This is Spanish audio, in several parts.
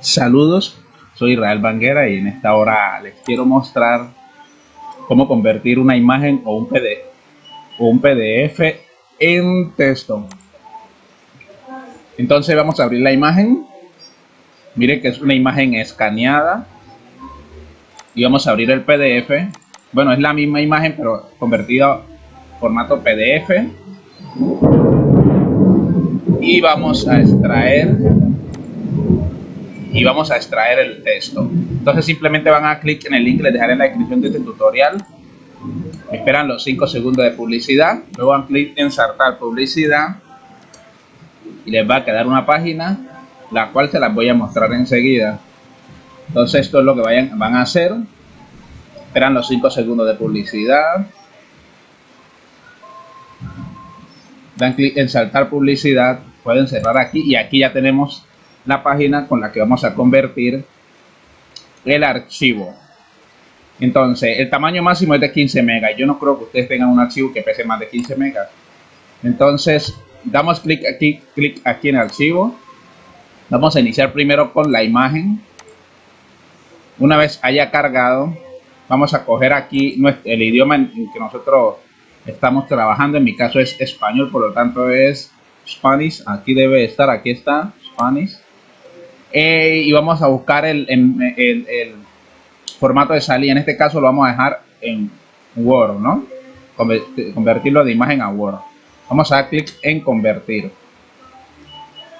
Saludos, soy Israel Banguera y en esta hora les quiero mostrar cómo convertir una imagen o un PDF, o un PDF en texto. Entonces vamos a abrir la imagen. Miren que es una imagen escaneada. Y vamos a abrir el PDF. Bueno, es la misma imagen pero convertida a formato PDF. Y vamos a extraer y vamos a extraer el texto. Entonces simplemente van a clic en el link que les dejaré en la descripción de este tutorial. Esperan los 5 segundos de publicidad. Luego dan clic en insertar publicidad. Y les va a quedar una página, la cual se las voy a mostrar enseguida. Entonces esto es lo que vayan, van a hacer. Esperan los 5 segundos de publicidad. Dan clic en saltar publicidad. Pueden cerrar aquí y aquí ya tenemos la página con la que vamos a convertir el archivo. Entonces, el tamaño máximo es de 15 megas. Yo no creo que ustedes tengan un archivo que pese más de 15 megas. Entonces, damos clic aquí, clic aquí en archivo. Vamos a iniciar primero con la imagen. Una vez haya cargado, vamos a coger aquí el idioma en que nosotros estamos trabajando. En mi caso es español, por lo tanto es Spanish. Aquí debe estar, aquí está, Spanish. Eh, y vamos a buscar el, el, formato de salida. En este caso lo vamos a dejar en Word, ¿no? Convertirlo de imagen a Word. Vamos a dar clic en convertir.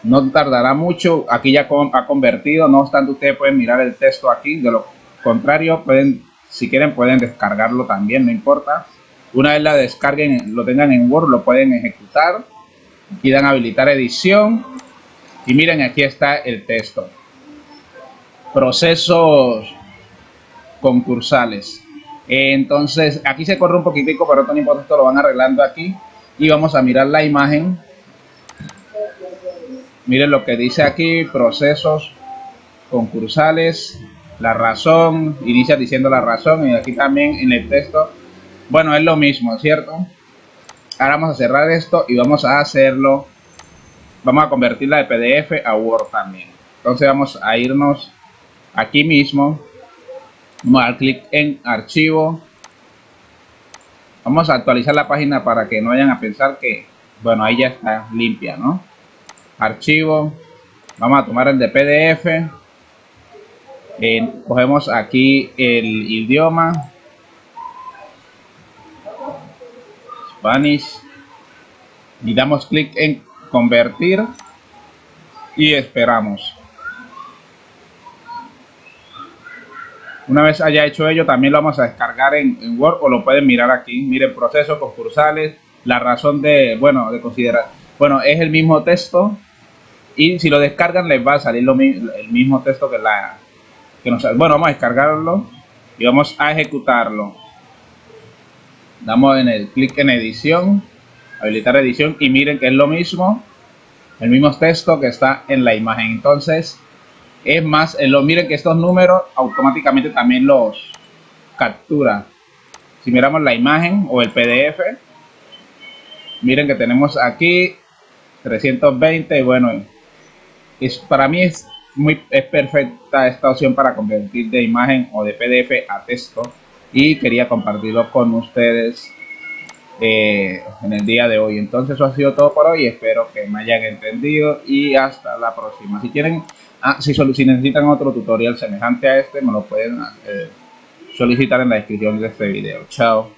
No tardará mucho. Aquí ya ha convertido. No obstante, ustedes pueden mirar el texto aquí. De lo contrario, pueden, si quieren, pueden descargarlo también. No importa. Una vez la descarguen, lo tengan en Word, lo pueden ejecutar. y dan habilitar edición y miren, aquí está el texto. Procesos concursales. Entonces, aquí se corre un poquitico, pero no importa, esto lo van arreglando aquí. Y vamos a mirar la imagen. Miren lo que dice aquí, procesos concursales, la razón, inicia diciendo la razón y aquí también en el texto, bueno, es lo mismo, ¿cierto? Ahora vamos a cerrar esto y vamos a hacerlo vamos a convertirla de PDF a Word también. Entonces vamos a irnos aquí mismo. Vamos a dar clic en archivo. Vamos a actualizar la página para que no vayan a pensar que, bueno, ahí ya está limpia, ¿no? Archivo. Vamos a tomar el de PDF. Eh, cogemos aquí el idioma. Spanish. Y damos clic en convertir y esperamos. Una vez haya hecho ello, también lo vamos a descargar en, Word o lo pueden mirar aquí. Miren, procesos concursales, la razón de, bueno, de considerar. Bueno, es el mismo texto y si lo descargan les va a salir lo, el mismo texto que la que nos Bueno, vamos a descargarlo y vamos a ejecutarlo. Damos en el clic en edición habilitar edición y miren que es lo mismo el mismo texto que está en la imagen. Entonces es más lo miren que estos números automáticamente también los captura si miramos la imagen o el pdf miren que tenemos aquí 320 y bueno es para mí es muy es perfecta esta opción para convertir de imagen o de pdf a texto y quería compartirlo con ustedes eh, en el día de hoy. Entonces eso ha sido todo por hoy. Espero que me hayan entendido y hasta la próxima. Si quieren, ah, si, si, necesitan otro tutorial semejante a este, me lo pueden eh, solicitar en la descripción de este video. Chao.